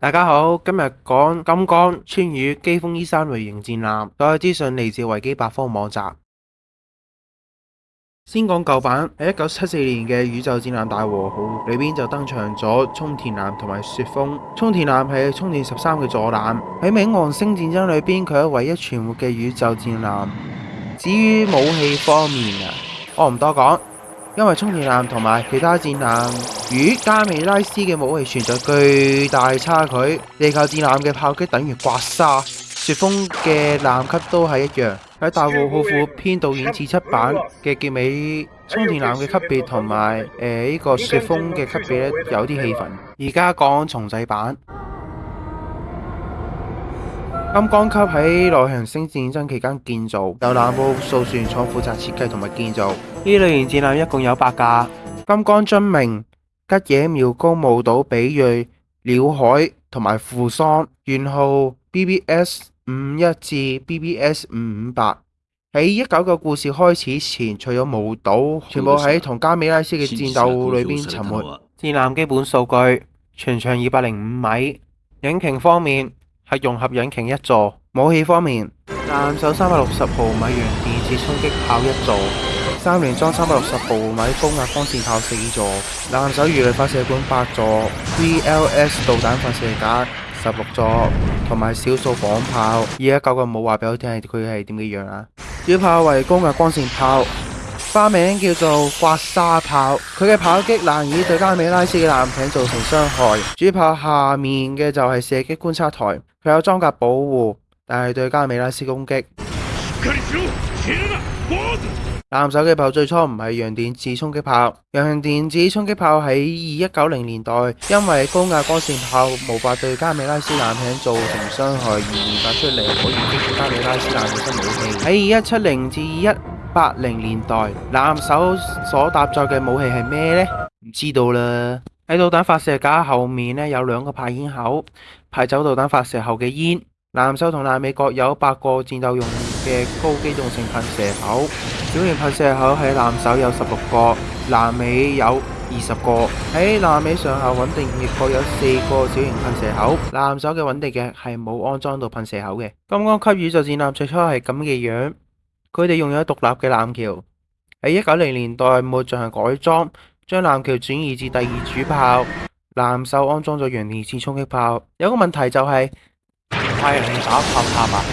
大家好，今日讲金刚、川雨、机锋衣山类型战舰。所有资讯嚟自维基百科网站。先讲旧版喺一九七四年嘅宇宙战舰大和号里边就登场咗冲田舰同埋雪峰。冲田舰系冲田十三嘅坐舰喺冥王星战争里边佢系唯一存活嘅宇宙战舰。至于武器方面啊，我唔多讲。因为充电站同埋其他战舰与加美拉斯嘅武器存在巨大差距，地球战舰嘅炮击等于刮沙，雪峰嘅舰级都系一样。喺《大护号》副编导演自出版嘅结尾，充电站嘅级别同埋诶呢个雪峰嘅级别有啲气氛。而家讲重制版。金刚级喺内行星战争期间建造，由南部数船厂负责设计同埋建造。呢类型战舰一共有八架：金刚津明、吉野、妙高、雾岛比睿、鸟海同埋扶桑，原号 BBS 五一至 BBS 五五八。喺一九个故事开始前，除咗雾岛，全部喺同加美拉斯嘅战斗里边沉没。战舰基本数据：全长二百零五米，引擎方面。系融合引擎一座，武器方面，攬手三百六十毫米电子冲击炮一座，三联装三百六十毫米高压光电炮四座，攬手鱼雷发射管八座，VLS 导弹发射架十六座，同埋少数仿炮。而家九个冇话俾我听，系佢系点嘅样啊？主炮为高压光线炮。花名叫做刮沙炮，佢嘅炮击难以对加美拉斯嘅舰艇造成伤害。主炮下面嘅就系射击观察台，佢有装甲保护，但系对加美拉斯攻击。蓝手嘅炮最初唔系洋电子冲击炮，洋电子冲击炮喺二一九零年代因为高压光线炮无法对加美拉斯舰艇造成伤害而研发出嚟可以击加美拉斯舰嘅嘅武器。喺二一七零至二一。八零年代，南手所搭载嘅武器系咩呢？唔知道啦。喺导弹发射架后面咧，有两个排烟口，排走导弹发射后嘅烟。南手同南美各有八个战斗用嘅高机动性喷射口，小型喷射口喺南手有十六个，南美有二十个。喺南美上下稳定亦各有四个小型喷射口。南手嘅稳定嘅系冇安装到喷射口嘅。金刚给宇宙战舰最初系咁嘅样。佢哋用咗独立嘅南桥，喺一九零年代末进行改装，将南桥转移至第二主炮南手安装咗洋二次冲击炮。有个问题就系太阳打炮塔啊！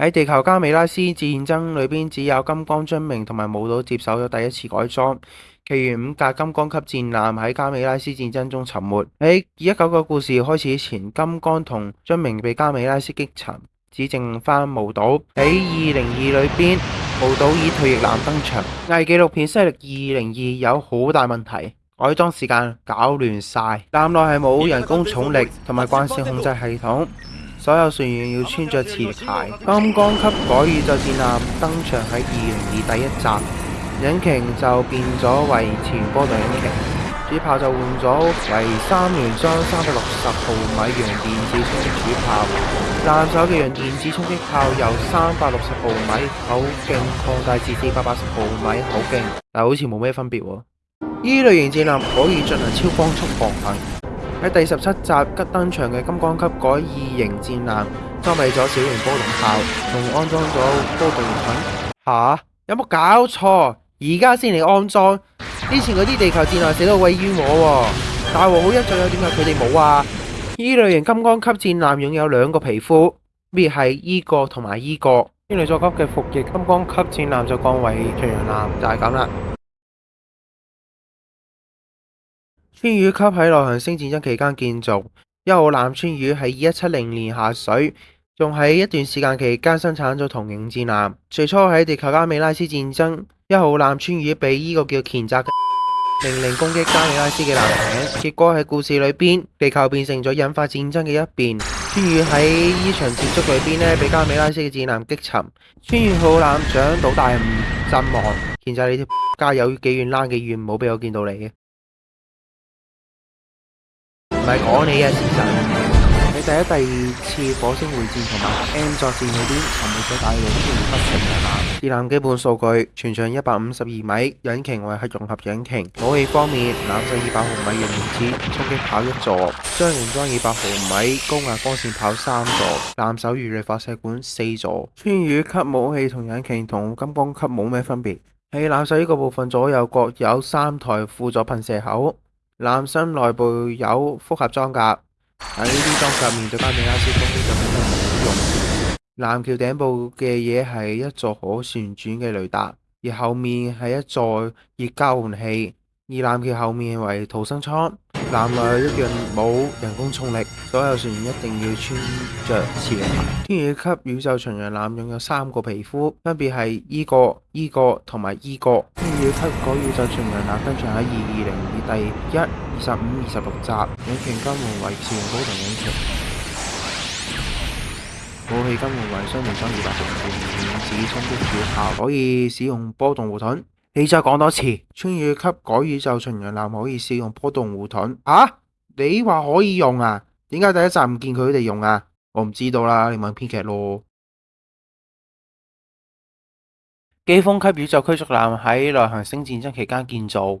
喺地球加美拉斯战争里边，只有金刚津明同埋舞蹈接手咗第一次改装，其余五架金刚级战舰喺加美拉斯战争中沉没。喺二一九个故事开始前，金刚同津明被加美拉斯击沉，只剩翻舞蹈。喺二零二里边，舞蹈以退役舰登场。艺纪录片《西力二零二》有好大问题，改装时间搞乱晒，舰内系冇人工重力同埋惯性控制系统。所有船员要穿着磁力金刚级改宇宙战舰登场喺二零二第一集，引擎就变咗为前波引擎，主炮就换咗为三联装三百六十毫米洋电子冲击主炮，舰首嘅洋电子冲击炮由三百六十毫米口径扩大至四百八十毫米口径，但好似冇咩分别喎。呢类型战舰可以进行超光速航行。喺第十七集吉登场嘅金光级改异型战舰，装备咗小型波动炮，仲安装咗波能盾。吓，有冇搞错？而家先嚟安装，之前嗰啲地球战舰死都位于我。大和好一再有，点解佢哋冇啊？呢类型金光级战舰拥有两个皮肤，分别系依个同埋依个。呢类作级嘅服役金光级战舰就降为常人舰，就系咁啦。川宇级喺内行星战争期间建造，一号蓝川宇喺二一七零年下水，仲喺一段时间期间生产咗同型战舰。最初喺地球加美拉斯战争，一号蓝川宇俾呢个叫贤泽嘅命令攻击加美拉斯嘅舰艇，结果喺故事里边，地球变成咗引发战争嘅一边。川宇喺呢场接触里边咧，俾加美拉斯嘅战舰击沉，川宇号舰长岛大唔阵亡。贤泽你家有几远拉几远，唔好俾我见到你嘅。系讲你嘅事实，你第一、第二次火星会战同埋 N 作战里边，冇再打到穿越级人舰。战舰基本数据：全长一百五十二米，引擎为核融合引擎。武器方面，舰艏二百毫米原子冲击炮一座；，双填装二百毫米高压光线炮三座，蓝首鱼雷发射管四座。穿越级武器同引擎同金刚级冇咩分别。喺缆艏呢个部分左右各有三台辅助喷射口。蓝身内部有复合装甲，喺呢啲装甲面对巴比拉斯攻击就非常唔好用。蓝桥顶部嘅嘢系一座可旋转嘅雷达，而后面系一座热交换器，而蓝桥后面为逃生舱。南女一樣冇人工重力，所有船員一定要穿着磁力天宇級宇宙巡洋艦擁有三個皮膚，分別係依個、依個同埋依個。天宇級改宇宙巡洋艦分场喺二二零二第一、二十五、二十六集。武器金屬為磁能刀同影牆，武器金屬為雙面雙刃大劍，免使衝擊主效，可以使用波動護盾。你再讲多次，穿越级改宇宙巡洋舰可以使用波动护盾？啊？你话可以用啊？点解第一集唔见佢哋用啊？我唔知道啦，你问编剧咯。机锋级宇宙驱逐舰喺内行星战争期间建造。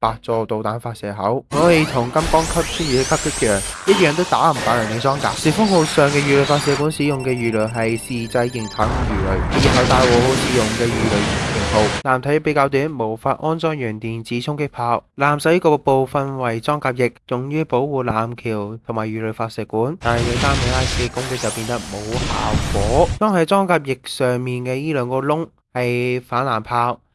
八座导弹发射口，可以同金刚级、穿越级一样，一样都打唔爆人哋装甲。是风号上嘅鱼雷发射管使用嘅鱼雷系试制型太空鱼雷，以后大和号使用嘅鱼雷型号。舰体比较短，无法安装扬电子冲击炮。舰艏个部分为装甲翼，用于保护舰桥同埋鱼雷发射管，但系俾三美拉斯攻击就变得冇效果。装喺装甲翼上面嘅呢两个窿系反蓝炮。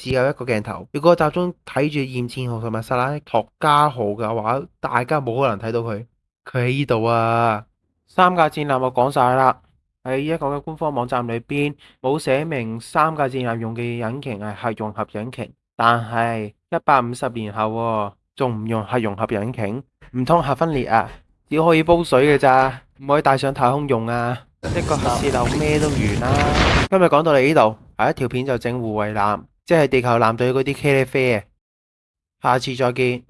只有一個鏡頭。如果集中睇住葉倩豪同埋薩拉托加豪嘅話，大家冇可能睇到佢。佢喺呢度啊！三架戰艦我講晒啦。喺一個嘅官方網站裏邊冇寫明三架戰艦用嘅引擎係核融合引擎，但係一百五十年後仲唔用核融合引擎？唔通核分裂啊？只可以煲水嘅咋，唔可以帶上太空用啊！一個核泄漏咩都完啦。今日講到嚟呢度，下一條片就整护卫舰。即系地球蓝队嗰啲茄喱啡啊！下次再見。